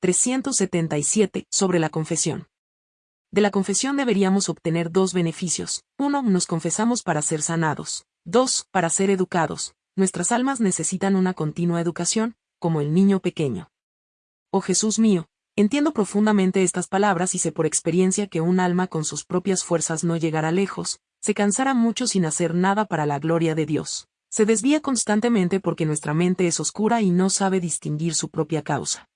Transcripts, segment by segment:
377. Sobre la confesión. De la confesión deberíamos obtener dos beneficios. Uno, nos confesamos para ser sanados. Dos, para ser educados. Nuestras almas necesitan una continua educación, como el niño pequeño. Oh Jesús mío, entiendo profundamente estas palabras y sé por experiencia que un alma con sus propias fuerzas no llegará lejos, se cansará mucho sin hacer nada para la gloria de Dios. Se desvía constantemente porque nuestra mente es oscura y no sabe distinguir su propia causa.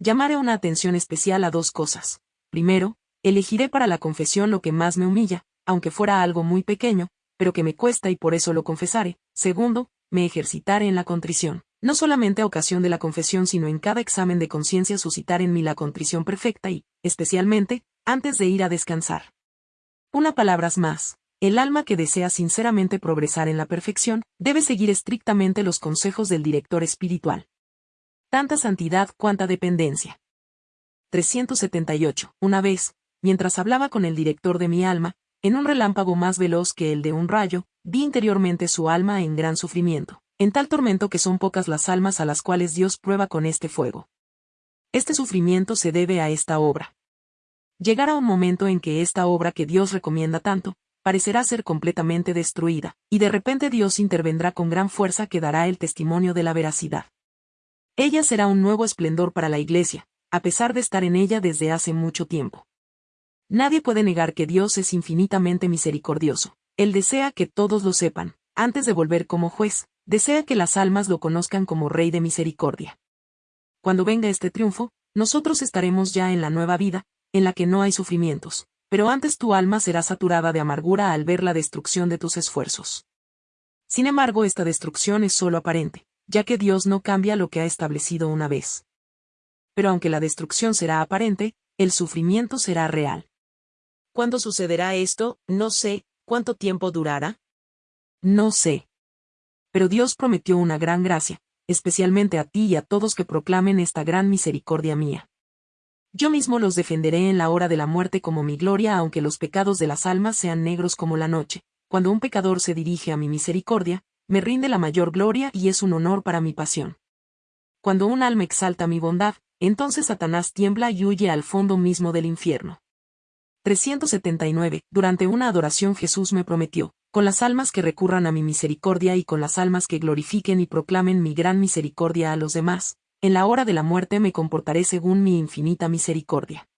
Llamaré una atención especial a dos cosas. Primero, elegiré para la confesión lo que más me humilla, aunque fuera algo muy pequeño, pero que me cuesta y por eso lo confesaré. Segundo, me ejercitaré en la contrición. No solamente a ocasión de la confesión sino en cada examen de conciencia suscitar en mí la contrición perfecta y, especialmente, antes de ir a descansar. Una palabras más. El alma que desea sinceramente progresar en la perfección, debe seguir estrictamente los consejos del director espiritual. Tanta santidad cuanta dependencia. 378. Una vez, mientras hablaba con el director de mi alma, en un relámpago más veloz que el de un rayo, vi interiormente su alma en gran sufrimiento, en tal tormento que son pocas las almas a las cuales Dios prueba con este fuego. Este sufrimiento se debe a esta obra. Llegará un momento en que esta obra que Dios recomienda tanto, parecerá ser completamente destruida, y de repente Dios intervendrá con gran fuerza que dará el testimonio de la veracidad. Ella será un nuevo esplendor para la Iglesia, a pesar de estar en ella desde hace mucho tiempo. Nadie puede negar que Dios es infinitamente misericordioso. Él desea que todos lo sepan, antes de volver como juez, desea que las almas lo conozcan como Rey de Misericordia. Cuando venga este triunfo, nosotros estaremos ya en la nueva vida, en la que no hay sufrimientos, pero antes tu alma será saturada de amargura al ver la destrucción de tus esfuerzos. Sin embargo, esta destrucción es solo aparente, ya que Dios no cambia lo que ha establecido una vez. Pero aunque la destrucción será aparente, el sufrimiento será real. ¿Cuándo sucederá esto? No sé. ¿Cuánto tiempo durará? No sé. Pero Dios prometió una gran gracia, especialmente a ti y a todos que proclamen esta gran misericordia mía. Yo mismo los defenderé en la hora de la muerte como mi gloria aunque los pecados de las almas sean negros como la noche. Cuando un pecador se dirige a mi misericordia, me rinde la mayor gloria y es un honor para mi pasión. Cuando un alma exalta mi bondad, entonces Satanás tiembla y huye al fondo mismo del infierno. 379. Durante una adoración Jesús me prometió, con las almas que recurran a mi misericordia y con las almas que glorifiquen y proclamen mi gran misericordia a los demás, en la hora de la muerte me comportaré según mi infinita misericordia.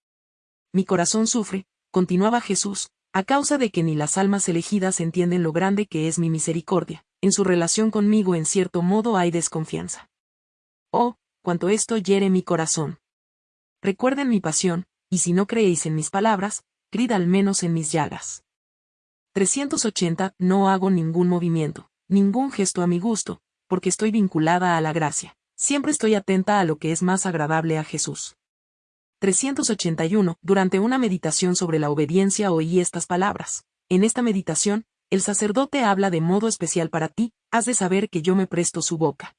Mi corazón sufre, continuaba Jesús, a causa de que ni las almas elegidas entienden lo grande que es mi misericordia, en su relación conmigo en cierto modo hay desconfianza. Oh, cuanto esto hiere mi corazón. Recuerden mi pasión, y si no creéis en mis palabras, Crid al menos en mis llagas. 380. No hago ningún movimiento, ningún gesto a mi gusto, porque estoy vinculada a la gracia. Siempre estoy atenta a lo que es más agradable a Jesús. 381. Durante una meditación sobre la obediencia oí estas palabras. En esta meditación, el sacerdote habla de modo especial para ti, has de saber que yo me presto su boca.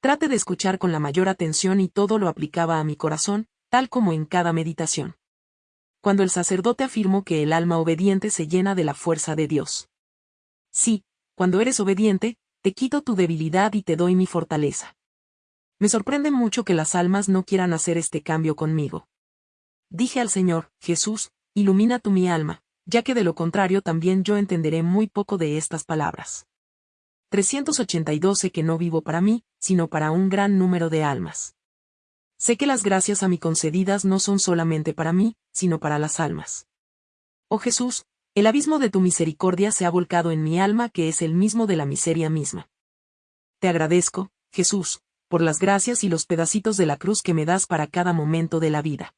Trate de escuchar con la mayor atención y todo lo aplicaba a mi corazón, tal como en cada meditación cuando el sacerdote afirmó que el alma obediente se llena de la fuerza de Dios. Sí, cuando eres obediente, te quito tu debilidad y te doy mi fortaleza. Me sorprende mucho que las almas no quieran hacer este cambio conmigo. Dije al Señor, Jesús, ilumina tu mi alma, ya que de lo contrario también yo entenderé muy poco de estas palabras. 382 sé que no vivo para mí, sino para un gran número de almas. Sé que las gracias a mí concedidas no son solamente para mí, sino para las almas. Oh Jesús, el abismo de tu misericordia se ha volcado en mi alma que es el mismo de la miseria misma. Te agradezco, Jesús, por las gracias y los pedacitos de la cruz que me das para cada momento de la vida.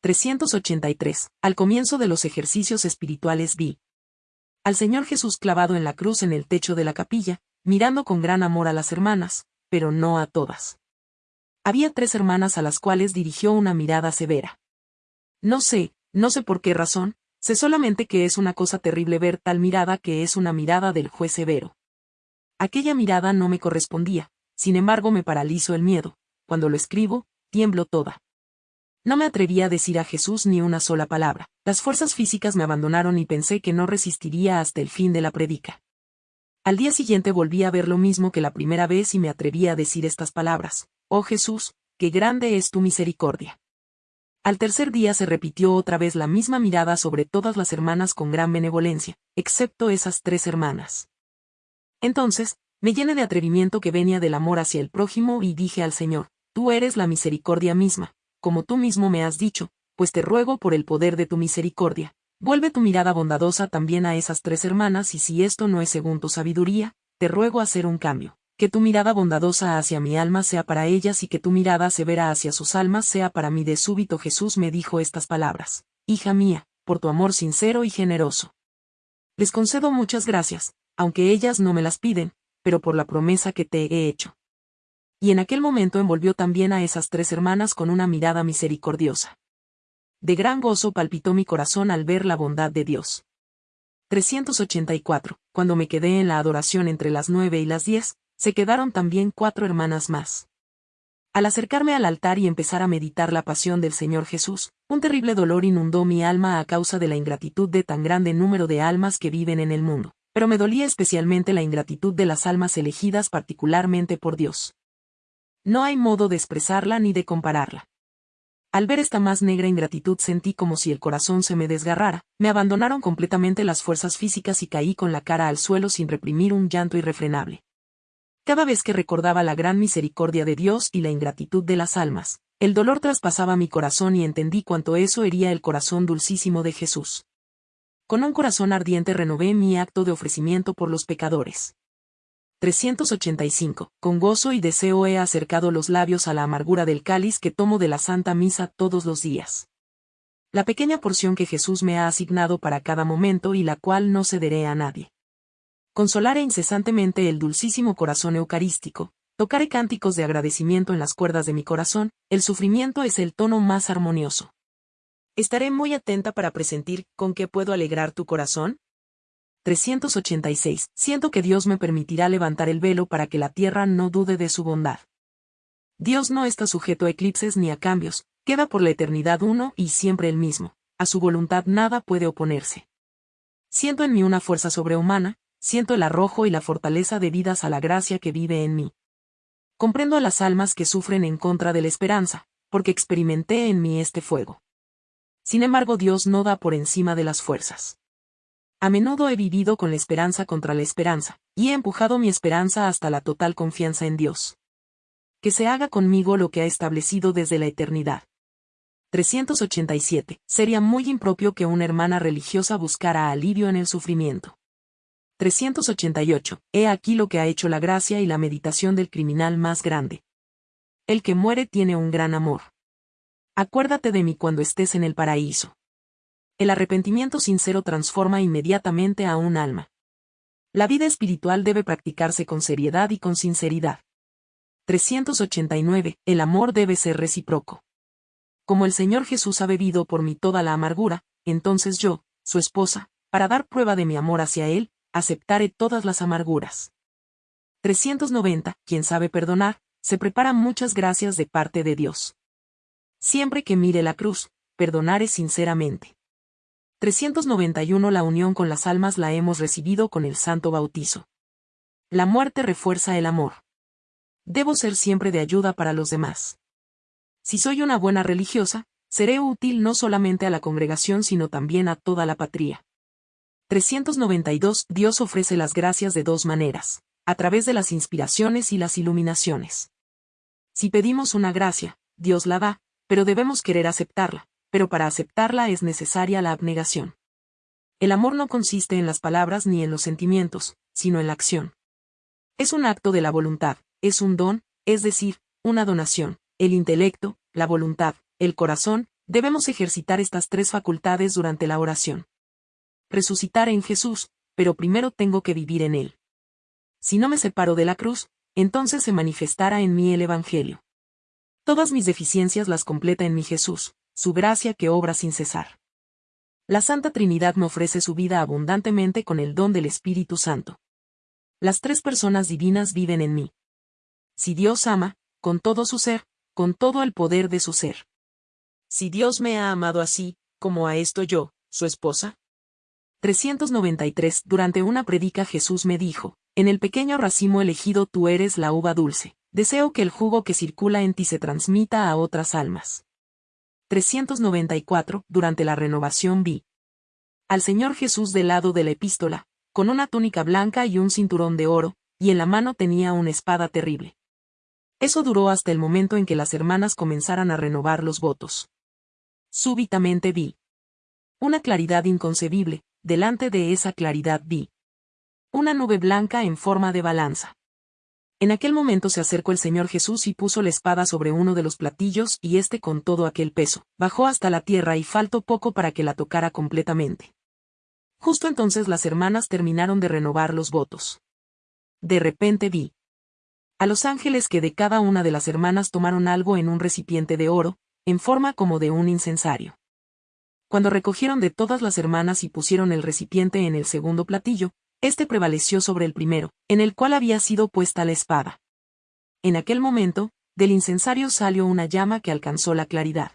383. Al comienzo de los ejercicios espirituales vi al Señor Jesús clavado en la cruz en el techo de la capilla, mirando con gran amor a las hermanas, pero no a todas. Había tres hermanas a las cuales dirigió una mirada severa. No sé, no sé por qué razón, sé solamente que es una cosa terrible ver tal mirada que es una mirada del juez severo. Aquella mirada no me correspondía, sin embargo me paralizo el miedo, cuando lo escribo, tiemblo toda. No me atreví a decir a Jesús ni una sola palabra, las fuerzas físicas me abandonaron y pensé que no resistiría hasta el fin de la predica. Al día siguiente volví a ver lo mismo que la primera vez y me atreví a decir estas palabras, Oh Jesús, qué grande es tu misericordia. Al tercer día se repitió otra vez la misma mirada sobre todas las hermanas con gran benevolencia, excepto esas tres hermanas. Entonces, me llené de atrevimiento que venía del amor hacia el prójimo y dije al Señor, Tú eres la misericordia misma, como tú mismo me has dicho, pues te ruego por el poder de tu misericordia. Vuelve tu mirada bondadosa también a esas tres hermanas y si esto no es según tu sabiduría, te ruego hacer un cambio. Que tu mirada bondadosa hacia mi alma sea para ellas y que tu mirada severa hacia sus almas sea para mí. De súbito Jesús me dijo estas palabras. Hija mía, por tu amor sincero y generoso. Les concedo muchas gracias, aunque ellas no me las piden, pero por la promesa que te he hecho. Y en aquel momento envolvió también a esas tres hermanas con una mirada misericordiosa. De gran gozo palpitó mi corazón al ver la bondad de Dios. 384. Cuando me quedé en la adoración entre las nueve y las diez, se quedaron también cuatro hermanas más. Al acercarme al altar y empezar a meditar la pasión del Señor Jesús, un terrible dolor inundó mi alma a causa de la ingratitud de tan grande número de almas que viven en el mundo, pero me dolía especialmente la ingratitud de las almas elegidas particularmente por Dios. No hay modo de expresarla ni de compararla. Al ver esta más negra ingratitud sentí como si el corazón se me desgarrara, me abandonaron completamente las fuerzas físicas y caí con la cara al suelo sin reprimir un llanto irrefrenable. Cada vez que recordaba la gran misericordia de Dios y la ingratitud de las almas, el dolor traspasaba mi corazón y entendí cuánto eso hería el corazón dulcísimo de Jesús. Con un corazón ardiente renové mi acto de ofrecimiento por los pecadores. 385. Con gozo y deseo he acercado los labios a la amargura del cáliz que tomo de la Santa Misa todos los días. La pequeña porción que Jesús me ha asignado para cada momento y la cual no cederé a nadie. Consolaré incesantemente el dulcísimo corazón eucarístico, tocaré cánticos de agradecimiento en las cuerdas de mi corazón, el sufrimiento es el tono más armonioso. Estaré muy atenta para presentir con qué puedo alegrar tu corazón, 386. Siento que Dios me permitirá levantar el velo para que la tierra no dude de su bondad. Dios no está sujeto a eclipses ni a cambios, queda por la eternidad uno y siempre el mismo. A su voluntad nada puede oponerse. Siento en mí una fuerza sobrehumana, siento el arrojo y la fortaleza debidas a la gracia que vive en mí. Comprendo a las almas que sufren en contra de la esperanza, porque experimenté en mí este fuego. Sin embargo, Dios no da por encima de las fuerzas. A menudo he vivido con la esperanza contra la esperanza, y he empujado mi esperanza hasta la total confianza en Dios. Que se haga conmigo lo que ha establecido desde la eternidad. 387. Sería muy impropio que una hermana religiosa buscara alivio en el sufrimiento. 388. He aquí lo que ha hecho la gracia y la meditación del criminal más grande. El que muere tiene un gran amor. Acuérdate de mí cuando estés en el paraíso. El arrepentimiento sincero transforma inmediatamente a un alma. La vida espiritual debe practicarse con seriedad y con sinceridad. 389. El amor debe ser recíproco. Como el Señor Jesús ha bebido por mí toda la amargura, entonces yo, su esposa, para dar prueba de mi amor hacia Él, aceptaré todas las amarguras. 390. Quien sabe perdonar, se prepara muchas gracias de parte de Dios. Siempre que mire la cruz, perdonaré sinceramente. 391 La unión con las almas la hemos recibido con el santo bautizo. La muerte refuerza el amor. Debo ser siempre de ayuda para los demás. Si soy una buena religiosa, seré útil no solamente a la congregación sino también a toda la patria. 392 Dios ofrece las gracias de dos maneras, a través de las inspiraciones y las iluminaciones. Si pedimos una gracia, Dios la da, pero debemos querer aceptarla, pero para aceptarla es necesaria la abnegación. El amor no consiste en las palabras ni en los sentimientos, sino en la acción. Es un acto de la voluntad, es un don, es decir, una donación. El intelecto, la voluntad, el corazón, debemos ejercitar estas tres facultades durante la oración. Resucitar en Jesús, pero primero tengo que vivir en Él. Si no me separo de la cruz, entonces se manifestará en mí el Evangelio. Todas mis deficiencias las completa en mi Jesús, su gracia que obra sin cesar. La Santa Trinidad me ofrece su vida abundantemente con el don del Espíritu Santo. Las tres personas divinas viven en mí. Si Dios ama, con todo su ser, con todo el poder de su ser. Si Dios me ha amado así, como a esto yo, su esposa. 393 Durante una predica Jesús me dijo, en el pequeño racimo elegido tú eres la uva dulce, Deseo que el jugo que circula en ti se transmita a otras almas. 394. Durante la renovación vi al Señor Jesús del lado de la epístola, con una túnica blanca y un cinturón de oro, y en la mano tenía una espada terrible. Eso duró hasta el momento en que las hermanas comenzaran a renovar los votos. Súbitamente vi una claridad inconcebible, delante de esa claridad vi una nube blanca en forma de balanza. En aquel momento se acercó el Señor Jesús y puso la espada sobre uno de los platillos y éste con todo aquel peso, bajó hasta la tierra y faltó poco para que la tocara completamente. Justo entonces las hermanas terminaron de renovar los votos. De repente vi a los ángeles que de cada una de las hermanas tomaron algo en un recipiente de oro, en forma como de un incensario. Cuando recogieron de todas las hermanas y pusieron el recipiente en el segundo platillo, éste prevaleció sobre el primero, en el cual había sido puesta la espada. En aquel momento, del incensario salió una llama que alcanzó la claridad.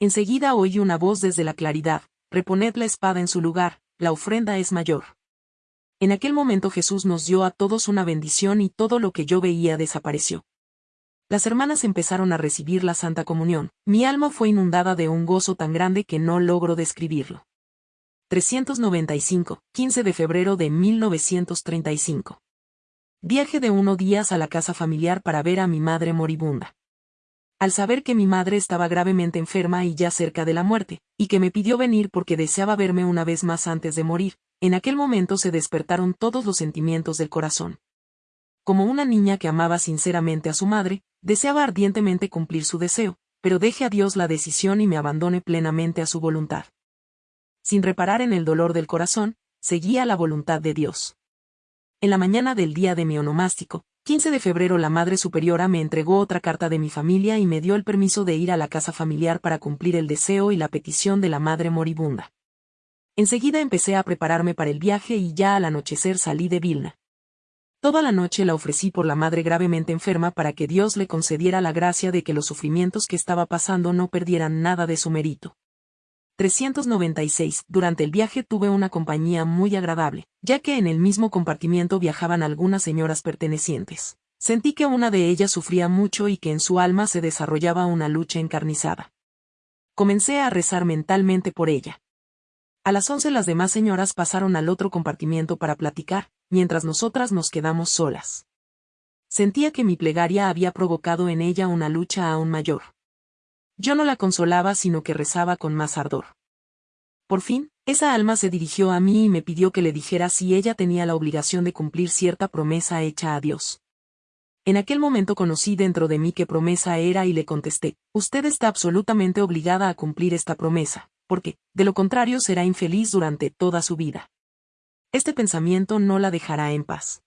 Enseguida oí una voz desde la claridad, reponed la espada en su lugar, la ofrenda es mayor. En aquel momento Jesús nos dio a todos una bendición y todo lo que yo veía desapareció. Las hermanas empezaron a recibir la Santa Comunión, mi alma fue inundada de un gozo tan grande que no logro describirlo. 395, 15 de febrero de 1935. Viaje de uno días a la casa familiar para ver a mi madre moribunda. Al saber que mi madre estaba gravemente enferma y ya cerca de la muerte, y que me pidió venir porque deseaba verme una vez más antes de morir, en aquel momento se despertaron todos los sentimientos del corazón. Como una niña que amaba sinceramente a su madre, deseaba ardientemente cumplir su deseo, pero deje a Dios la decisión y me abandone plenamente a su voluntad. Sin reparar en el dolor del corazón, seguía la voluntad de Dios. En la mañana del día de mi onomástico, 15 de febrero la Madre Superiora me entregó otra carta de mi familia y me dio el permiso de ir a la casa familiar para cumplir el deseo y la petición de la Madre moribunda. Enseguida empecé a prepararme para el viaje y ya al anochecer salí de Vilna. Toda la noche la ofrecí por la madre gravemente enferma para que Dios le concediera la gracia de que los sufrimientos que estaba pasando no perdieran nada de su mérito. 396. Durante el viaje tuve una compañía muy agradable, ya que en el mismo compartimiento viajaban algunas señoras pertenecientes. Sentí que una de ellas sufría mucho y que en su alma se desarrollaba una lucha encarnizada. Comencé a rezar mentalmente por ella. A las once las demás señoras pasaron al otro compartimiento para platicar, mientras nosotras nos quedamos solas. Sentía que mi plegaria había provocado en ella una lucha aún mayor. Yo no la consolaba sino que rezaba con más ardor. Por fin, esa alma se dirigió a mí y me pidió que le dijera si ella tenía la obligación de cumplir cierta promesa hecha a Dios. En aquel momento conocí dentro de mí qué promesa era y le contesté, usted está absolutamente obligada a cumplir esta promesa porque, de lo contrario será infeliz durante toda su vida. Este pensamiento no la dejará en paz.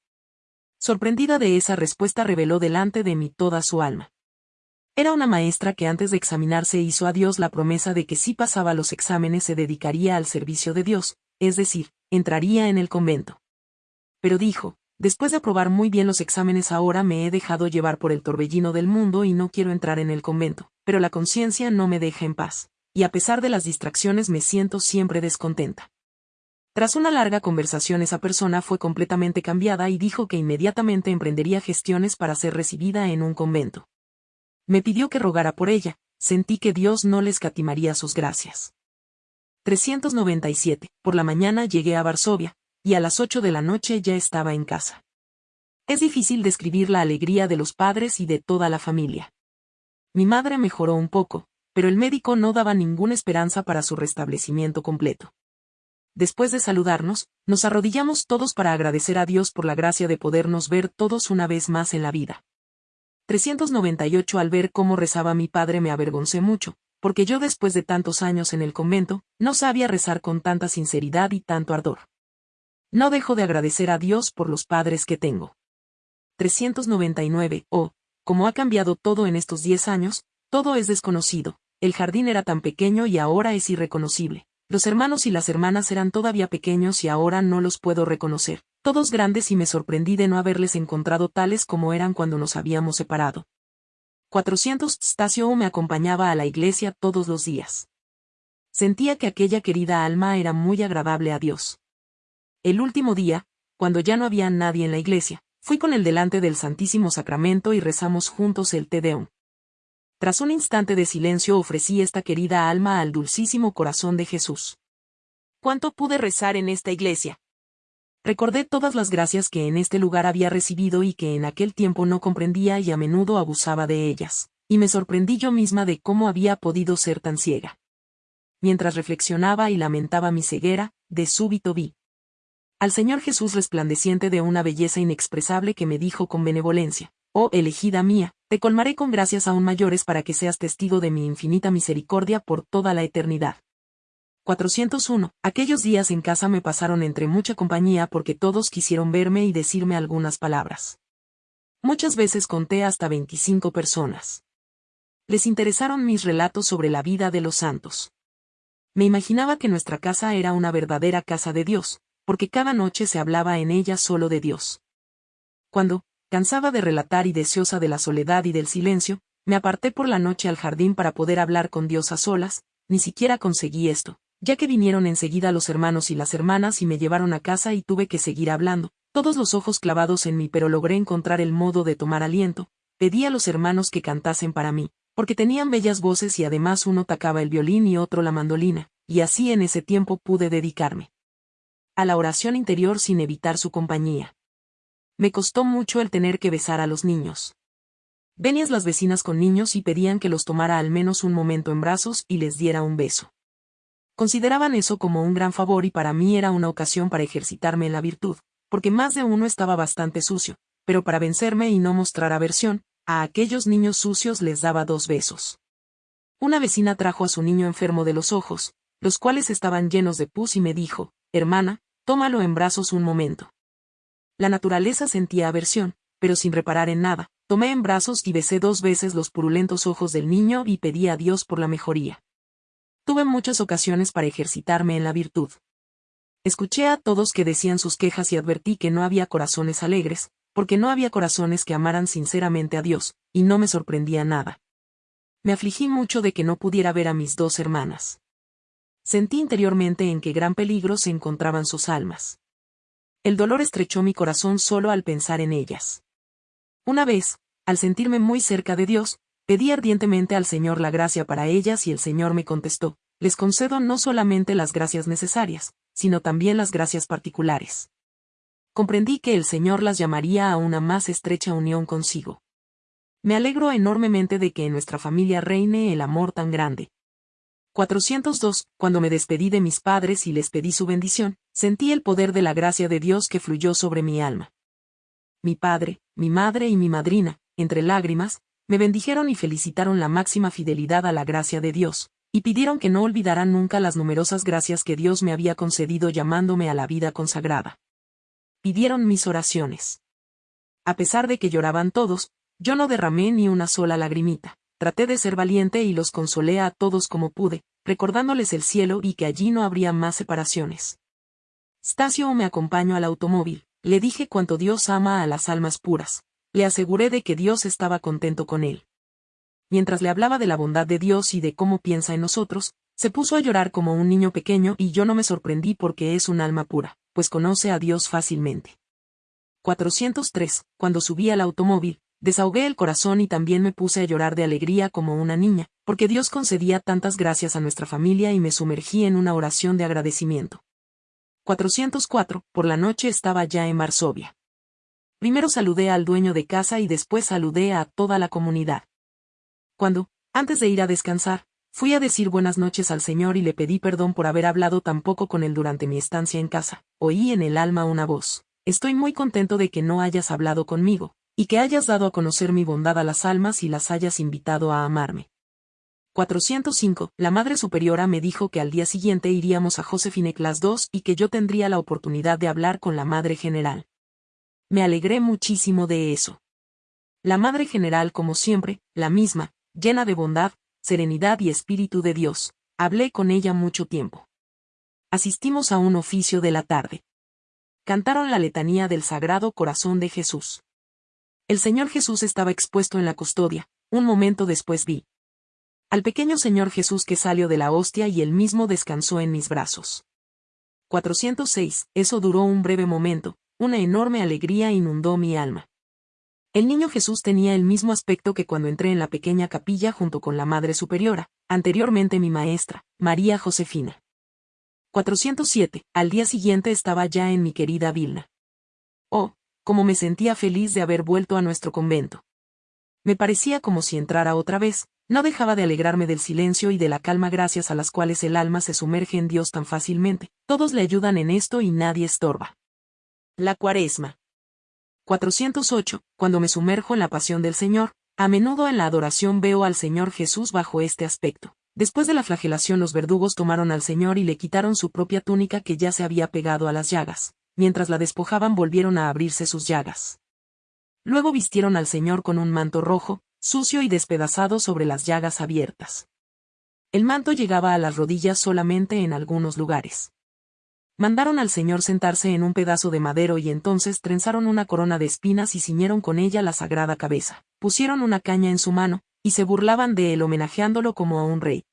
Sorprendida de esa respuesta reveló delante de mí toda su alma. Era una maestra que antes de examinarse hizo a Dios la promesa de que si pasaba los exámenes se dedicaría al servicio de Dios, es decir, entraría en el convento. Pero dijo, después de aprobar muy bien los exámenes ahora me he dejado llevar por el torbellino del mundo y no quiero entrar en el convento, pero la conciencia no me deja en paz y a pesar de las distracciones me siento siempre descontenta. Tras una larga conversación esa persona fue completamente cambiada y dijo que inmediatamente emprendería gestiones para ser recibida en un convento. Me pidió que rogara por ella, sentí que Dios no le escatimaría sus gracias. 397. Por la mañana llegué a Varsovia, y a las 8 de la noche ya estaba en casa. Es difícil describir la alegría de los padres y de toda la familia. Mi madre mejoró un poco, pero el médico no daba ninguna esperanza para su restablecimiento completo. Después de saludarnos, nos arrodillamos todos para agradecer a Dios por la gracia de podernos ver todos una vez más en la vida. 398 Al ver cómo rezaba mi padre me avergoncé mucho, porque yo después de tantos años en el convento, no sabía rezar con tanta sinceridad y tanto ardor. No dejo de agradecer a Dios por los padres que tengo. 399 Oh, como ha cambiado todo en estos diez años, todo es desconocido, el jardín era tan pequeño y ahora es irreconocible. Los hermanos y las hermanas eran todavía pequeños y ahora no los puedo reconocer, todos grandes y me sorprendí de no haberles encontrado tales como eran cuando nos habíamos separado. 400 Stasio me acompañaba a la iglesia todos los días. Sentía que aquella querida alma era muy agradable a Dios. El último día, cuando ya no había nadie en la iglesia, Fui con él delante del Santísimo Sacramento y rezamos juntos el Te Deum. Tras un instante de silencio ofrecí esta querida alma al dulcísimo corazón de Jesús. ¿Cuánto pude rezar en esta iglesia? Recordé todas las gracias que en este lugar había recibido y que en aquel tiempo no comprendía y a menudo abusaba de ellas, y me sorprendí yo misma de cómo había podido ser tan ciega. Mientras reflexionaba y lamentaba mi ceguera, de súbito vi al Señor Jesús resplandeciente de una belleza inexpresable que me dijo con benevolencia, Oh elegida mía, te colmaré con gracias aún mayores para que seas testigo de mi infinita misericordia por toda la eternidad. 401. Aquellos días en casa me pasaron entre mucha compañía porque todos quisieron verme y decirme algunas palabras. Muchas veces conté hasta 25 personas. Les interesaron mis relatos sobre la vida de los santos. Me imaginaba que nuestra casa era una verdadera casa de Dios, porque cada noche se hablaba en ella solo de Dios. Cuando, cansaba de relatar y deseosa de la soledad y del silencio, me aparté por la noche al jardín para poder hablar con Dios a solas, ni siquiera conseguí esto, ya que vinieron enseguida los hermanos y las hermanas y me llevaron a casa y tuve que seguir hablando, todos los ojos clavados en mí pero logré encontrar el modo de tomar aliento, pedí a los hermanos que cantasen para mí, porque tenían bellas voces y además uno tocaba el violín y otro la mandolina, y así en ese tiempo pude dedicarme a la oración interior sin evitar su compañía. Me costó mucho el tener que besar a los niños. Venías las vecinas con niños y pedían que los tomara al menos un momento en brazos y les diera un beso. Consideraban eso como un gran favor y para mí era una ocasión para ejercitarme en la virtud, porque más de uno estaba bastante sucio, pero para vencerme y no mostrar aversión, a aquellos niños sucios les daba dos besos. Una vecina trajo a su niño enfermo de los ojos, los cuales estaban llenos de pus y me dijo, hermana, tómalo en brazos un momento. La naturaleza sentía aversión, pero sin reparar en nada, tomé en brazos y besé dos veces los purulentos ojos del niño y pedí a Dios por la mejoría. Tuve muchas ocasiones para ejercitarme en la virtud. Escuché a todos que decían sus quejas y advertí que no había corazones alegres, porque no había corazones que amaran sinceramente a Dios, y no me sorprendía nada. Me afligí mucho de que no pudiera ver a mis dos hermanas. Sentí interiormente en qué gran peligro se encontraban sus almas. El dolor estrechó mi corazón solo al pensar en ellas. Una vez, al sentirme muy cerca de Dios, pedí ardientemente al Señor la gracia para ellas y el Señor me contestó, les concedo no solamente las gracias necesarias, sino también las gracias particulares. Comprendí que el Señor las llamaría a una más estrecha unión consigo. Me alegro enormemente de que en nuestra familia reine el amor tan grande, 402. Cuando me despedí de mis padres y les pedí su bendición, sentí el poder de la gracia de Dios que fluyó sobre mi alma. Mi padre, mi madre y mi madrina, entre lágrimas, me bendijeron y felicitaron la máxima fidelidad a la gracia de Dios, y pidieron que no olvidaran nunca las numerosas gracias que Dios me había concedido llamándome a la vida consagrada. Pidieron mis oraciones. A pesar de que lloraban todos, yo no derramé ni una sola lagrimita traté de ser valiente y los consolé a todos como pude, recordándoles el cielo y que allí no habría más separaciones. Stacio me acompañó al automóvil, le dije cuánto Dios ama a las almas puras, le aseguré de que Dios estaba contento con él. Mientras le hablaba de la bondad de Dios y de cómo piensa en nosotros, se puso a llorar como un niño pequeño y yo no me sorprendí porque es un alma pura, pues conoce a Dios fácilmente. 403. Cuando subí al automóvil, Desahogué el corazón y también me puse a llorar de alegría como una niña, porque Dios concedía tantas gracias a nuestra familia y me sumergí en una oración de agradecimiento. 404. Por la noche estaba ya en Varsovia. Primero saludé al dueño de casa y después saludé a toda la comunidad. Cuando, antes de ir a descansar, fui a decir buenas noches al Señor y le pedí perdón por haber hablado tan poco con él durante mi estancia en casa, oí en el alma una voz. Estoy muy contento de que no hayas hablado conmigo, y que hayas dado a conocer mi bondad a las almas y las hayas invitado a amarme. 405. La Madre Superiora me dijo que al día siguiente iríamos a Josefine Class 2 y que yo tendría la oportunidad de hablar con la Madre General. Me alegré muchísimo de eso. La Madre General, como siempre, la misma, llena de bondad, serenidad y espíritu de Dios, hablé con ella mucho tiempo. Asistimos a un oficio de la tarde. Cantaron la letanía del Sagrado Corazón de Jesús. El Señor Jesús estaba expuesto en la custodia, un momento después vi al pequeño Señor Jesús que salió de la hostia y él mismo descansó en mis brazos. 406. Eso duró un breve momento, una enorme alegría inundó mi alma. El niño Jesús tenía el mismo aspecto que cuando entré en la pequeña capilla junto con la Madre Superiora, anteriormente mi maestra, María Josefina. 407. Al día siguiente estaba ya en mi querida Vilna. Oh, cómo me sentía feliz de haber vuelto a nuestro convento. Me parecía como si entrara otra vez, no dejaba de alegrarme del silencio y de la calma gracias a las cuales el alma se sumerge en Dios tan fácilmente, todos le ayudan en esto y nadie estorba. La cuaresma. 408. Cuando me sumerjo en la pasión del Señor, a menudo en la adoración veo al Señor Jesús bajo este aspecto. Después de la flagelación los verdugos tomaron al Señor y le quitaron su propia túnica que ya se había pegado a las llagas. Mientras la despojaban volvieron a abrirse sus llagas. Luego vistieron al Señor con un manto rojo, sucio y despedazado sobre las llagas abiertas. El manto llegaba a las rodillas solamente en algunos lugares. Mandaron al Señor sentarse en un pedazo de madero y entonces trenzaron una corona de espinas y ciñeron con ella la sagrada cabeza. Pusieron una caña en su mano, y se burlaban de él homenajeándolo como a un rey.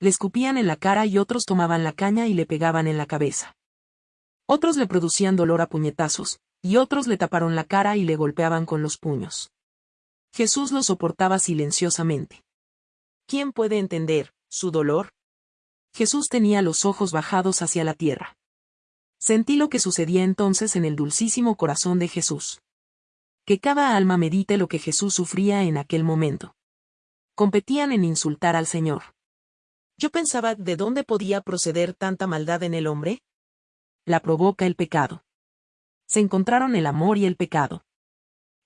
Le escupían en la cara y otros tomaban la caña y le pegaban en la cabeza. Otros le producían dolor a puñetazos, y otros le taparon la cara y le golpeaban con los puños. Jesús lo soportaba silenciosamente. ¿Quién puede entender su dolor? Jesús tenía los ojos bajados hacia la tierra. Sentí lo que sucedía entonces en el dulcísimo corazón de Jesús. Que cada alma medite lo que Jesús sufría en aquel momento. Competían en insultar al Señor. Yo pensaba, ¿de dónde podía proceder tanta maldad en el hombre? La provoca el pecado. Se encontraron el amor y el pecado.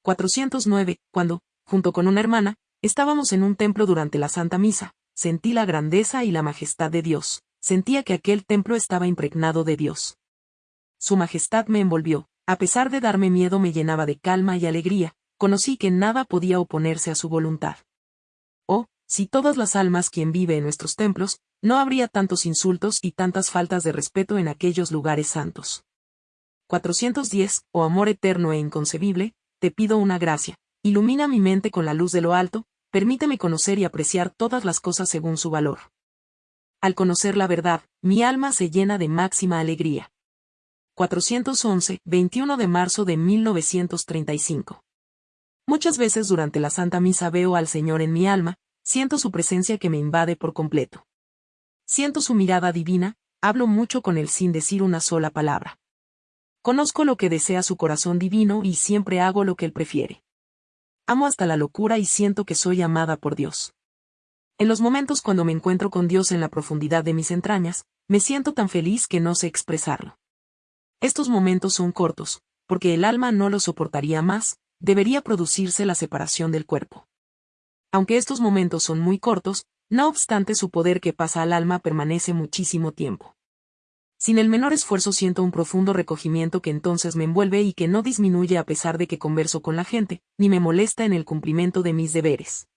409. Cuando, junto con una hermana, estábamos en un templo durante la Santa Misa, sentí la grandeza y la majestad de Dios, sentía que aquel templo estaba impregnado de Dios. Su majestad me envolvió, a pesar de darme miedo me llenaba de calma y alegría, conocí que nada podía oponerse a su voluntad. Oh, si todas las almas quien vive en nuestros templos, no habría tantos insultos y tantas faltas de respeto en aquellos lugares santos. 410, oh amor eterno e inconcebible, te pido una gracia, ilumina mi mente con la luz de lo alto, permíteme conocer y apreciar todas las cosas según su valor. Al conocer la verdad, mi alma se llena de máxima alegría. 411, 21 de marzo de 1935. Muchas veces durante la Santa Misa veo al Señor en mi alma, siento su presencia que me invade por completo. Siento su mirada divina, hablo mucho con él sin decir una sola palabra. Conozco lo que desea su corazón divino y siempre hago lo que él prefiere. Amo hasta la locura y siento que soy amada por Dios. En los momentos cuando me encuentro con Dios en la profundidad de mis entrañas, me siento tan feliz que no sé expresarlo. Estos momentos son cortos, porque el alma no lo soportaría más, debería producirse la separación del cuerpo. Aunque estos momentos son muy cortos, no obstante su poder que pasa al alma permanece muchísimo tiempo. Sin el menor esfuerzo siento un profundo recogimiento que entonces me envuelve y que no disminuye a pesar de que converso con la gente, ni me molesta en el cumplimiento de mis deberes.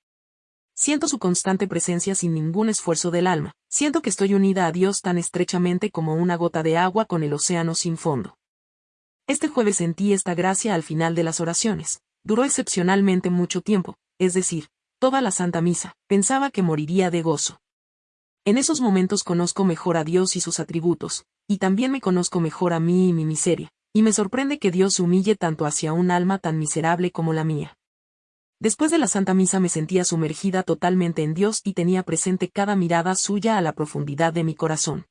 Siento su constante presencia sin ningún esfuerzo del alma, Siento que estoy unida a Dios tan estrechamente como una gota de agua con el océano sin fondo. Este jueves sentí esta gracia al final de las oraciones. Duró excepcionalmente mucho tiempo, es decir, toda la Santa Misa, pensaba que moriría de gozo. En esos momentos conozco mejor a Dios y sus atributos, y también me conozco mejor a mí y mi miseria, y me sorprende que Dios humille tanto hacia un alma tan miserable como la mía. Después de la Santa Misa me sentía sumergida totalmente en Dios y tenía presente cada mirada suya a la profundidad de mi corazón.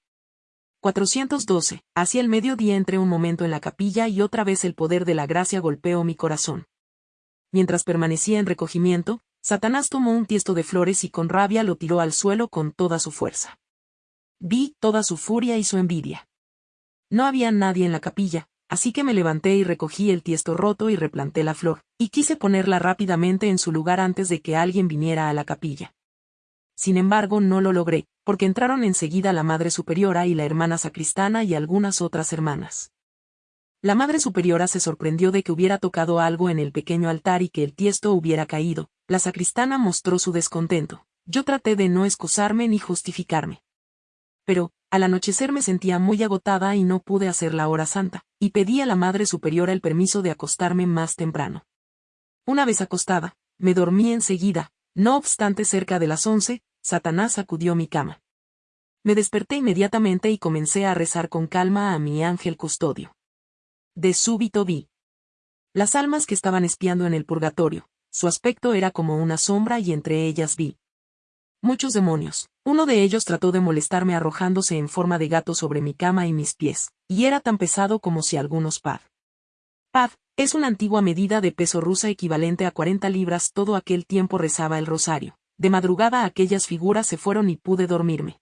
412. Hacia el mediodía entré un momento en la capilla y otra vez el poder de la gracia golpeó mi corazón. Mientras permanecía en recogimiento, Satanás tomó un tiesto de flores y con rabia lo tiró al suelo con toda su fuerza. Vi toda su furia y su envidia. No había nadie en la capilla, así que me levanté y recogí el tiesto roto y replanté la flor, y quise ponerla rápidamente en su lugar antes de que alguien viniera a la capilla. Sin embargo, no lo logré, porque entraron enseguida la Madre Superiora y la hermana sacristana y algunas otras hermanas. La Madre Superiora se sorprendió de que hubiera tocado algo en el pequeño altar y que el tiesto hubiera caído, la sacristana mostró su descontento. Yo traté de no excusarme ni justificarme. Pero, al anochecer me sentía muy agotada y no pude hacer la hora santa, y pedí a la Madre Superiora el permiso de acostarme más temprano. Una vez acostada, me dormí enseguida, no obstante cerca de las once, Satanás sacudió mi cama. Me desperté inmediatamente y comencé a rezar con calma a mi ángel custodio. De súbito vi. Las almas que estaban espiando en el purgatorio, su aspecto era como una sombra y entre ellas vi. Muchos demonios. Uno de ellos trató de molestarme arrojándose en forma de gato sobre mi cama y mis pies, y era tan pesado como si algunos pad. Pad, es una antigua medida de peso rusa equivalente a 40 libras. Todo aquel tiempo rezaba el rosario. De madrugada aquellas figuras se fueron y pude dormirme.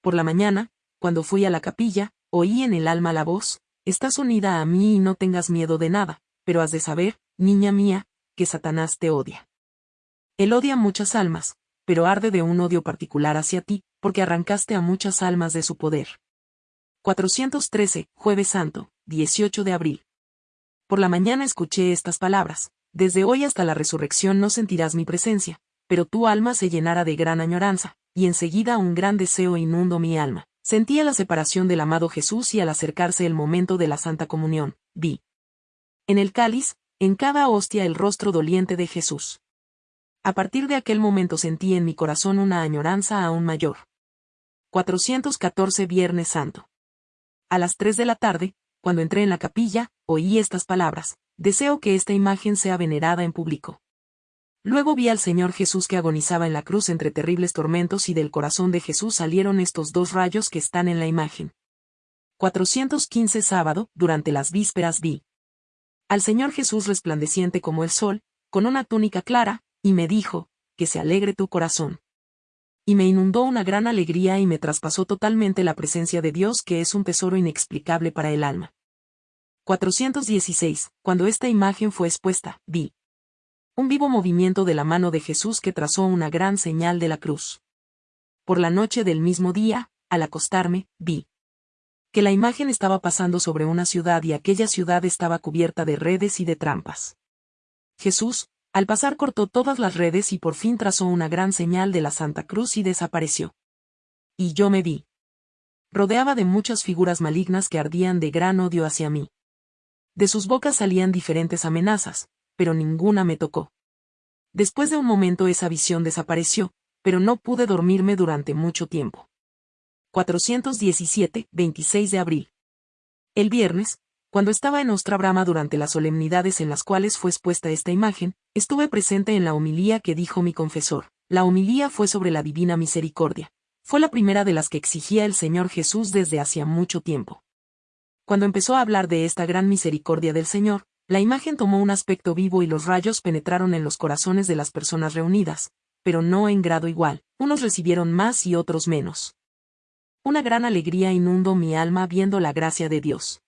Por la mañana, cuando fui a la capilla, oí en el alma la voz, estás unida a mí y no tengas miedo de nada, pero has de saber, niña mía, que Satanás te odia. Él odia muchas almas, pero arde de un odio particular hacia ti, porque arrancaste a muchas almas de su poder. 413, Jueves Santo, 18 de abril. Por la mañana escuché estas palabras, desde hoy hasta la resurrección no sentirás mi presencia, pero tu alma se llenará de gran añoranza, y enseguida un gran deseo inundó mi alma. Sentía la separación del amado Jesús y al acercarse el momento de la Santa Comunión, vi. En el cáliz, en cada hostia el rostro doliente de Jesús. A partir de aquel momento sentí en mi corazón una añoranza aún mayor. 414 Viernes Santo. A las 3 de la tarde, cuando entré en la capilla, oí estas palabras, deseo que esta imagen sea venerada en público. Luego vi al Señor Jesús que agonizaba en la cruz entre terribles tormentos y del corazón de Jesús salieron estos dos rayos que están en la imagen. 415 Sábado, durante las vísperas vi al Señor Jesús resplandeciente como el sol, con una túnica clara, y me dijo, que se alegre tu corazón. Y me inundó una gran alegría y me traspasó totalmente la presencia de Dios que es un tesoro inexplicable para el alma. 416. Cuando esta imagen fue expuesta, vi un vivo movimiento de la mano de Jesús que trazó una gran señal de la cruz. Por la noche del mismo día, al acostarme, vi que la imagen estaba pasando sobre una ciudad y aquella ciudad estaba cubierta de redes y de trampas. Jesús, al pasar cortó todas las redes y por fin trazó una gran señal de la Santa Cruz y desapareció. Y yo me vi. Rodeaba de muchas figuras malignas que ardían de gran odio hacia mí. De sus bocas salían diferentes amenazas, pero ninguna me tocó. Después de un momento esa visión desapareció, pero no pude dormirme durante mucho tiempo. 417, 26 de abril. El viernes, cuando estaba en Ostra Brama durante las solemnidades en las cuales fue expuesta esta imagen, estuve presente en la homilía que dijo mi confesor. La homilía fue sobre la divina misericordia. Fue la primera de las que exigía el Señor Jesús desde hacía mucho tiempo. Cuando empezó a hablar de esta gran misericordia del Señor, la imagen tomó un aspecto vivo y los rayos penetraron en los corazones de las personas reunidas, pero no en grado igual, unos recibieron más y otros menos. Una gran alegría inundó mi alma viendo la gracia de Dios.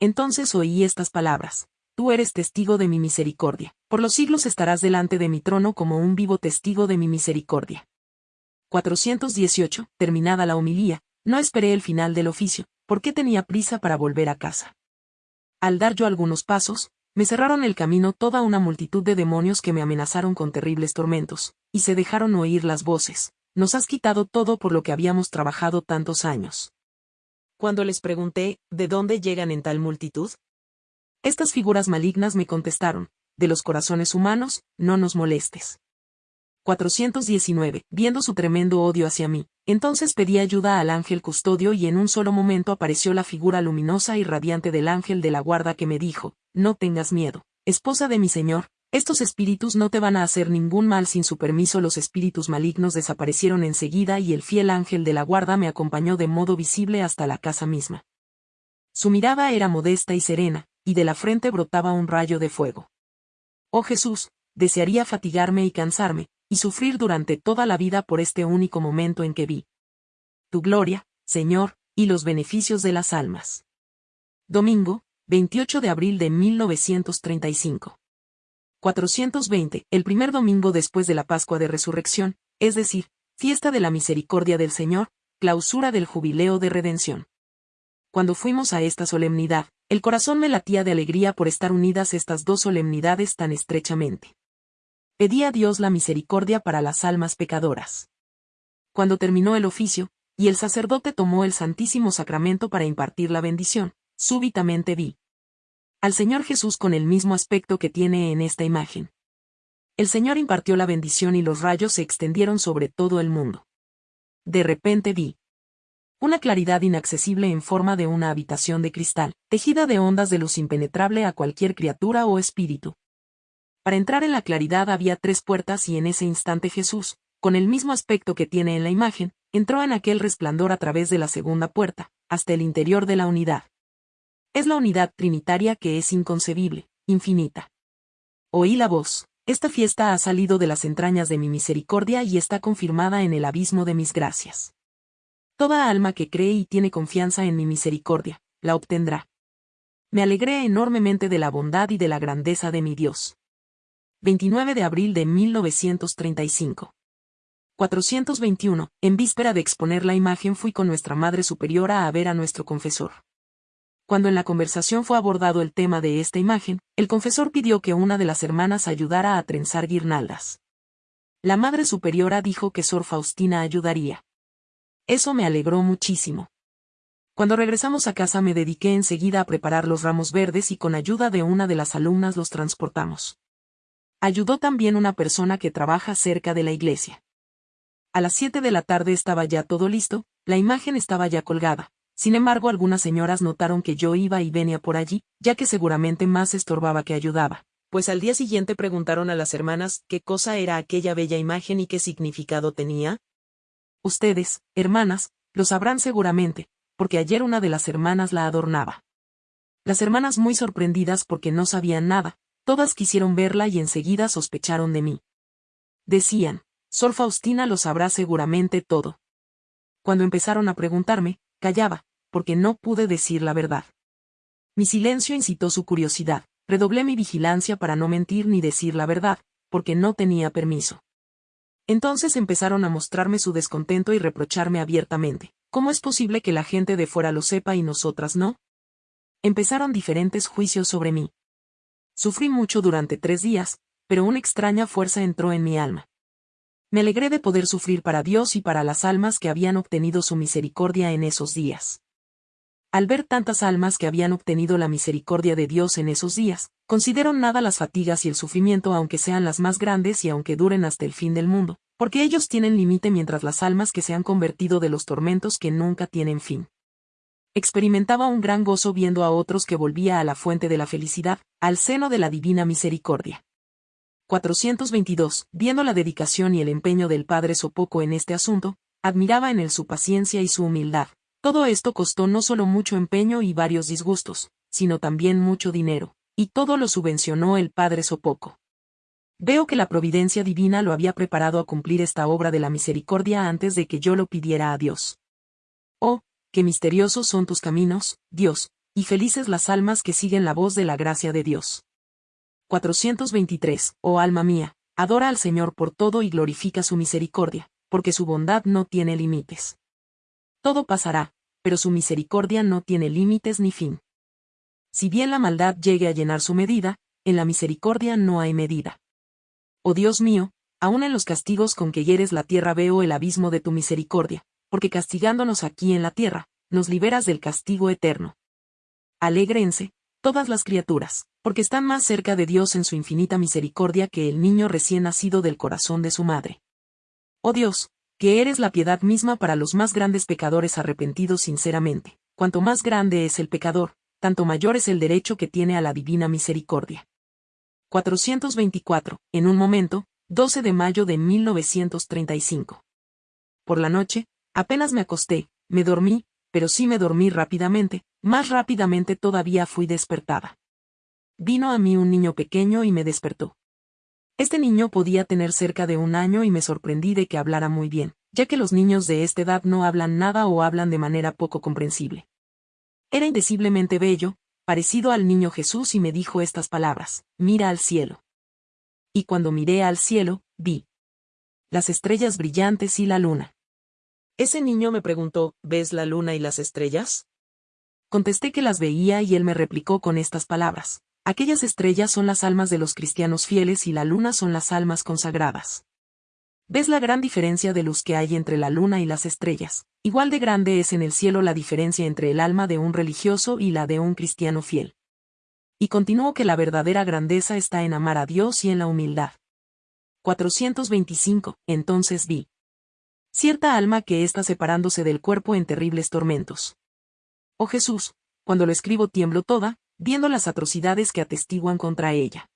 Entonces oí estas palabras. Tú eres testigo de mi misericordia. Por los siglos estarás delante de mi trono como un vivo testigo de mi misericordia. 418. Terminada la homilía, no esperé el final del oficio, porque tenía prisa para volver a casa. Al dar yo algunos pasos, me cerraron el camino toda una multitud de demonios que me amenazaron con terribles tormentos, y se dejaron oír las voces, nos has quitado todo por lo que habíamos trabajado tantos años. Cuando les pregunté, ¿de dónde llegan en tal multitud? Estas figuras malignas me contestaron, de los corazones humanos, no nos molestes. 419. Viendo su tremendo odio hacia mí, entonces pedí ayuda al ángel custodio y en un solo momento apareció la figura luminosa y radiante del ángel de la guarda que me dijo, no tengas miedo, esposa de mi señor, estos espíritus no te van a hacer ningún mal sin su permiso. Los espíritus malignos desaparecieron enseguida y el fiel ángel de la guarda me acompañó de modo visible hasta la casa misma. Su mirada era modesta y serena, y de la frente brotaba un rayo de fuego. Oh Jesús, desearía fatigarme y cansarme, y sufrir durante toda la vida por este único momento en que vi tu gloria, Señor, y los beneficios de las almas. Domingo, 28 de abril de 1935. 420, el primer domingo después de la Pascua de Resurrección, es decir, fiesta de la misericordia del Señor, clausura del jubileo de redención. Cuando fuimos a esta solemnidad, el corazón me latía de alegría por estar unidas estas dos solemnidades tan estrechamente. Pedí a Dios la misericordia para las almas pecadoras. Cuando terminó el oficio, y el sacerdote tomó el Santísimo Sacramento para impartir la bendición, súbitamente vi, al Señor Jesús con el mismo aspecto que tiene en esta imagen. El Señor impartió la bendición y los rayos se extendieron sobre todo el mundo. De repente vi Una claridad inaccesible en forma de una habitación de cristal, tejida de ondas de luz impenetrable a cualquier criatura o espíritu. Para entrar en la claridad había tres puertas y en ese instante Jesús, con el mismo aspecto que tiene en la imagen, entró en aquel resplandor a través de la segunda puerta, hasta el interior de la unidad. Es la unidad trinitaria que es inconcebible, infinita. Oí la voz. Esta fiesta ha salido de las entrañas de mi misericordia y está confirmada en el abismo de mis gracias. Toda alma que cree y tiene confianza en mi misericordia, la obtendrá. Me alegré enormemente de la bondad y de la grandeza de mi Dios. 29 de abril de 1935. 421. En víspera de exponer la imagen fui con nuestra Madre Superiora a ver a nuestro confesor. Cuando en la conversación fue abordado el tema de esta imagen, el confesor pidió que una de las hermanas ayudara a trenzar guirnaldas. La Madre Superiora dijo que Sor Faustina ayudaría. Eso me alegró muchísimo. Cuando regresamos a casa me dediqué enseguida a preparar los ramos verdes y con ayuda de una de las alumnas los transportamos. Ayudó también una persona que trabaja cerca de la iglesia. A las 7 de la tarde estaba ya todo listo, la imagen estaba ya colgada, sin embargo, algunas señoras notaron que yo iba y venía por allí, ya que seguramente más estorbaba que ayudaba. Pues al día siguiente preguntaron a las hermanas qué cosa era aquella bella imagen y qué significado tenía. Ustedes, hermanas, lo sabrán seguramente, porque ayer una de las hermanas la adornaba. Las hermanas muy sorprendidas porque no sabían nada, todas quisieron verla y enseguida sospecharon de mí. Decían, Sor Faustina lo sabrá seguramente todo. Cuando empezaron a preguntarme, Callaba, porque no pude decir la verdad. Mi silencio incitó su curiosidad, redoblé mi vigilancia para no mentir ni decir la verdad, porque no tenía permiso. Entonces empezaron a mostrarme su descontento y reprocharme abiertamente. ¿Cómo es posible que la gente de fuera lo sepa y nosotras no? Empezaron diferentes juicios sobre mí. Sufrí mucho durante tres días, pero una extraña fuerza entró en mi alma. Me alegré de poder sufrir para Dios y para las almas que habían obtenido su misericordia en esos días. Al ver tantas almas que habían obtenido la misericordia de Dios en esos días, considero nada las fatigas y el sufrimiento aunque sean las más grandes y aunque duren hasta el fin del mundo, porque ellos tienen límite mientras las almas que se han convertido de los tormentos que nunca tienen fin. Experimentaba un gran gozo viendo a otros que volvía a la fuente de la felicidad, al seno de la divina misericordia. 422, viendo la dedicación y el empeño del padre Sopoco en este asunto, admiraba en él su paciencia y su humildad. Todo esto costó no solo mucho empeño y varios disgustos, sino también mucho dinero, y todo lo subvencionó el padre Sopoco. Veo que la providencia divina lo había preparado a cumplir esta obra de la misericordia antes de que yo lo pidiera a Dios. Oh, qué misteriosos son tus caminos, Dios, y felices las almas que siguen la voz de la gracia de Dios. 423. Oh alma mía, adora al Señor por todo y glorifica su misericordia, porque su bondad no tiene límites. Todo pasará, pero su misericordia no tiene límites ni fin. Si bien la maldad llegue a llenar su medida, en la misericordia no hay medida. Oh Dios mío, aun en los castigos con que hieres la tierra veo el abismo de tu misericordia, porque castigándonos aquí en la tierra, nos liberas del castigo eterno. Alégrense, todas las criaturas, porque están más cerca de Dios en su infinita misericordia que el niño recién nacido del corazón de su madre. Oh Dios, que eres la piedad misma para los más grandes pecadores arrepentidos sinceramente. Cuanto más grande es el pecador, tanto mayor es el derecho que tiene a la divina misericordia. 424. En un momento, 12 de mayo de 1935. Por la noche, apenas me acosté, me dormí, pero sí me dormí rápidamente, más rápidamente todavía fui despertada. Vino a mí un niño pequeño y me despertó. Este niño podía tener cerca de un año y me sorprendí de que hablara muy bien, ya que los niños de esta edad no hablan nada o hablan de manera poco comprensible. Era indeciblemente bello, parecido al niño Jesús y me dijo estas palabras, mira al cielo. Y cuando miré al cielo, vi las estrellas brillantes y la luna. Ese niño me preguntó, ¿ves la luna y las estrellas? Contesté que las veía y él me replicó con estas palabras. Aquellas estrellas son las almas de los cristianos fieles y la luna son las almas consagradas. ¿Ves la gran diferencia de luz que hay entre la luna y las estrellas? Igual de grande es en el cielo la diferencia entre el alma de un religioso y la de un cristiano fiel. Y continuó que la verdadera grandeza está en amar a Dios y en la humildad. 425. Entonces vi Cierta alma que está separándose del cuerpo en terribles tormentos. Oh Jesús, cuando lo escribo tiemblo toda, viendo las atrocidades que atestiguan contra ella.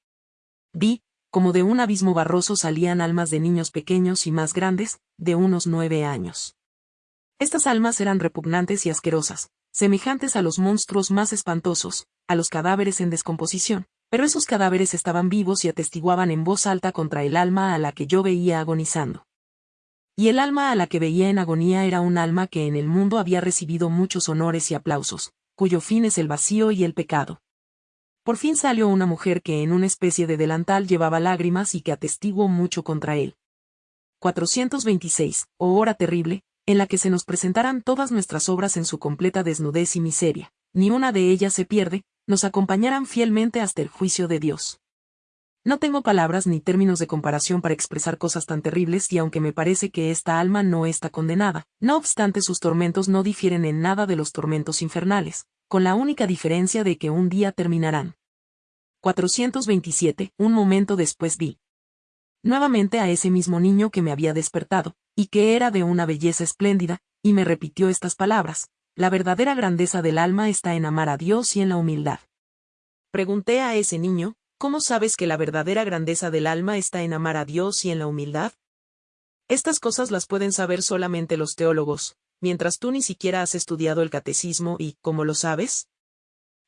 Vi, como de un abismo barroso salían almas de niños pequeños y más grandes, de unos nueve años. Estas almas eran repugnantes y asquerosas, semejantes a los monstruos más espantosos, a los cadáveres en descomposición, pero esos cadáveres estaban vivos y atestiguaban en voz alta contra el alma a la que yo veía agonizando. Y el alma a la que veía en agonía era un alma que en el mundo había recibido muchos honores y aplausos, cuyo fin es el vacío y el pecado. Por fin salió una mujer que en una especie de delantal llevaba lágrimas y que atestiguó mucho contra él. 426, oh hora terrible, en la que se nos presentarán todas nuestras obras en su completa desnudez y miseria, ni una de ellas se pierde, nos acompañarán fielmente hasta el juicio de Dios. No tengo palabras ni términos de comparación para expresar cosas tan terribles y aunque me parece que esta alma no está condenada, no obstante sus tormentos no difieren en nada de los tormentos infernales, con la única diferencia de que un día terminarán. 427. Un momento después vi. Nuevamente a ese mismo niño que me había despertado, y que era de una belleza espléndida, y me repitió estas palabras, la verdadera grandeza del alma está en amar a Dios y en la humildad. Pregunté a ese niño, ¿Cómo sabes que la verdadera grandeza del alma está en amar a Dios y en la humildad? Estas cosas las pueden saber solamente los teólogos, mientras tú ni siquiera has estudiado el catecismo y, ¿cómo lo sabes?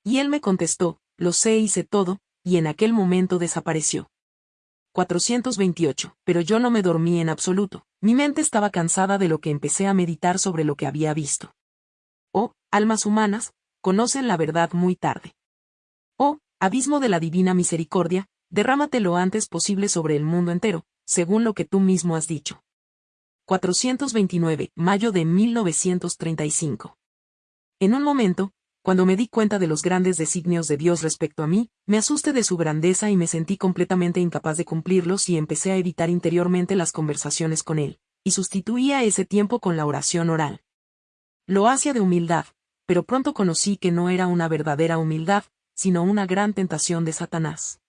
Y él me contestó, lo sé y sé todo, y en aquel momento desapareció. 428. Pero yo no me dormí en absoluto, mi mente estaba cansada de lo que empecé a meditar sobre lo que había visto. Oh, almas humanas, conocen la verdad muy tarde. Oh, Abismo de la divina misericordia, derrámate lo antes posible sobre el mundo entero, según lo que tú mismo has dicho. 429, mayo de 1935. En un momento, cuando me di cuenta de los grandes designios de Dios respecto a mí, me asusté de su grandeza y me sentí completamente incapaz de cumplirlos y empecé a evitar interiormente las conversaciones con él, y sustituía ese tiempo con la oración oral. Lo hacía de humildad, pero pronto conocí que no era una verdadera humildad, sino una gran tentación de Satanás.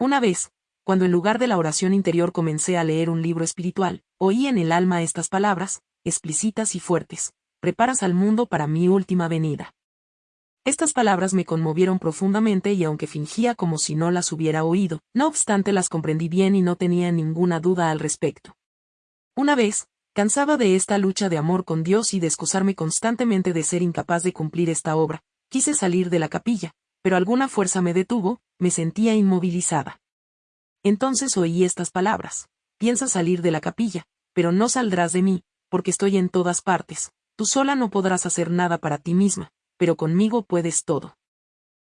Una vez, cuando en lugar de la oración interior comencé a leer un libro espiritual, oí en el alma estas palabras, explícitas y fuertes, preparas al mundo para mi última venida. Estas palabras me conmovieron profundamente y aunque fingía como si no las hubiera oído, no obstante las comprendí bien y no tenía ninguna duda al respecto. Una vez, cansaba de esta lucha de amor con Dios y de excusarme constantemente de ser incapaz de cumplir esta obra, quise salir de la capilla, pero alguna fuerza me detuvo, me sentía inmovilizada. Entonces oí estas palabras. Piensa salir de la capilla, pero no saldrás de mí, porque estoy en todas partes. Tú sola no podrás hacer nada para ti misma, pero conmigo puedes todo.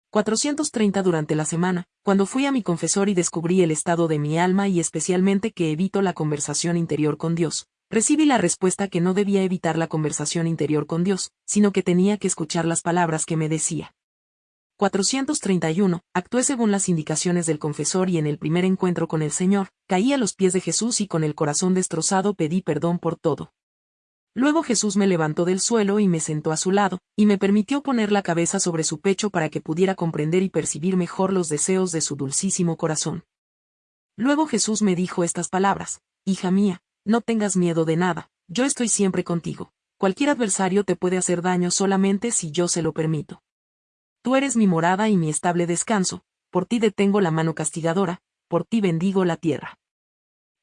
430 durante la semana, cuando fui a mi confesor y descubrí el estado de mi alma y especialmente que evito la conversación interior con Dios, recibí la respuesta que no debía evitar la conversación interior con Dios, sino que tenía que escuchar las palabras que me decía. 431, actué según las indicaciones del confesor y en el primer encuentro con el Señor, caí a los pies de Jesús y con el corazón destrozado pedí perdón por todo. Luego Jesús me levantó del suelo y me sentó a su lado, y me permitió poner la cabeza sobre su pecho para que pudiera comprender y percibir mejor los deseos de su dulcísimo corazón. Luego Jesús me dijo estas palabras, Hija mía, no tengas miedo de nada, yo estoy siempre contigo. Cualquier adversario te puede hacer daño solamente si yo se lo permito. Tú eres mi morada y mi estable descanso, por ti detengo la mano castigadora, por ti bendigo la tierra.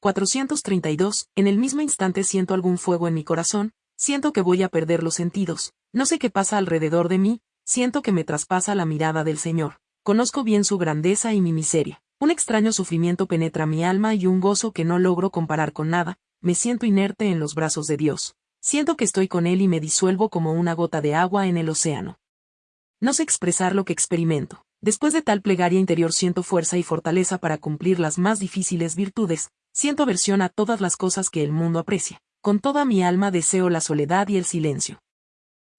432. En el mismo instante siento algún fuego en mi corazón, siento que voy a perder los sentidos, no sé qué pasa alrededor de mí, siento que me traspasa la mirada del Señor. Conozco bien su grandeza y mi miseria. Un extraño sufrimiento penetra mi alma y un gozo que no logro comparar con nada, me siento inerte en los brazos de Dios. Siento que estoy con Él y me disuelvo como una gota de agua en el océano. No sé expresar lo que experimento. Después de tal plegaria interior siento fuerza y fortaleza para cumplir las más difíciles virtudes, siento aversión a todas las cosas que el mundo aprecia. Con toda mi alma deseo la soledad y el silencio.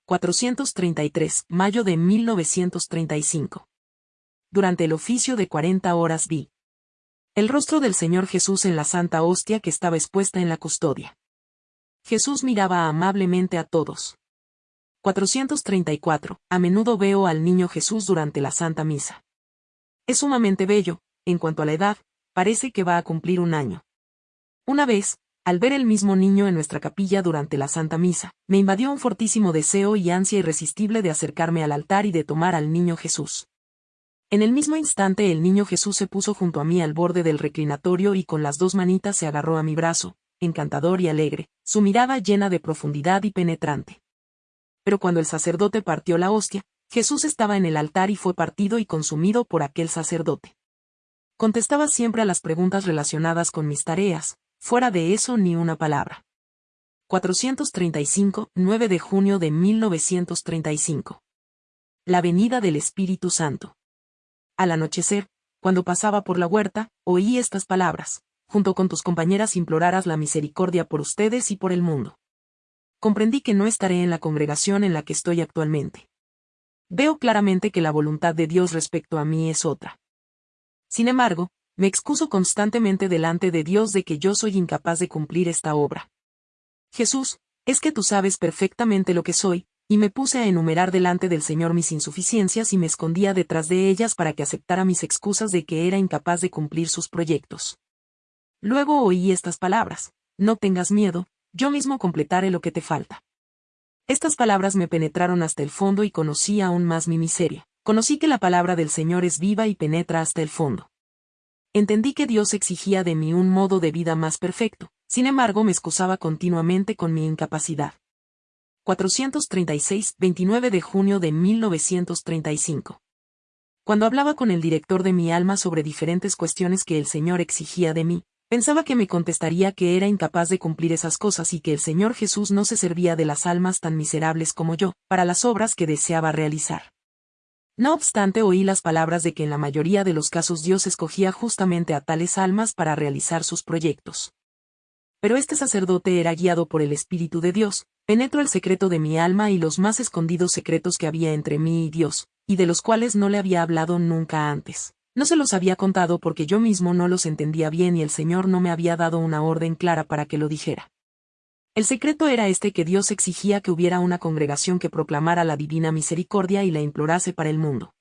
433, mayo de 1935. Durante el oficio de 40 horas vi el rostro del Señor Jesús en la santa hostia que estaba expuesta en la custodia. Jesús miraba amablemente a todos. 434. A menudo veo al niño Jesús durante la Santa Misa. Es sumamente bello, en cuanto a la edad, parece que va a cumplir un año. Una vez, al ver el mismo niño en nuestra capilla durante la Santa Misa, me invadió un fortísimo deseo y ansia irresistible de acercarme al altar y de tomar al niño Jesús. En el mismo instante el niño Jesús se puso junto a mí al borde del reclinatorio y con las dos manitas se agarró a mi brazo, encantador y alegre, su mirada llena de profundidad y penetrante. Pero cuando el sacerdote partió la hostia, Jesús estaba en el altar y fue partido y consumido por aquel sacerdote. Contestaba siempre a las preguntas relacionadas con mis tareas, fuera de eso ni una palabra. 435, 9 de junio de 1935. La venida del Espíritu Santo. Al anochecer, cuando pasaba por la huerta, oí estas palabras, junto con tus compañeras implorarás la misericordia por ustedes y por el mundo. Comprendí que no estaré en la congregación en la que estoy actualmente. Veo claramente que la voluntad de Dios respecto a mí es otra. Sin embargo, me excuso constantemente delante de Dios de que yo soy incapaz de cumplir esta obra. Jesús, es que tú sabes perfectamente lo que soy, y me puse a enumerar delante del Señor mis insuficiencias y me escondía detrás de ellas para que aceptara mis excusas de que era incapaz de cumplir sus proyectos. Luego oí estas palabras, no tengas miedo, yo mismo completaré lo que te falta. Estas palabras me penetraron hasta el fondo y conocí aún más mi miseria. Conocí que la palabra del Señor es viva y penetra hasta el fondo. Entendí que Dios exigía de mí un modo de vida más perfecto, sin embargo me excusaba continuamente con mi incapacidad. 436, 29 de junio de 1935. Cuando hablaba con el director de mi alma sobre diferentes cuestiones que el Señor exigía de mí, pensaba que me contestaría que era incapaz de cumplir esas cosas y que el Señor Jesús no se servía de las almas tan miserables como yo, para las obras que deseaba realizar. No obstante oí las palabras de que en la mayoría de los casos Dios escogía justamente a tales almas para realizar sus proyectos pero este sacerdote era guiado por el Espíritu de Dios, penetro el secreto de mi alma y los más escondidos secretos que había entre mí y Dios, y de los cuales no le había hablado nunca antes. No se los había contado porque yo mismo no los entendía bien y el Señor no me había dado una orden clara para que lo dijera. El secreto era este que Dios exigía que hubiera una congregación que proclamara la divina misericordia y la implorase para el mundo.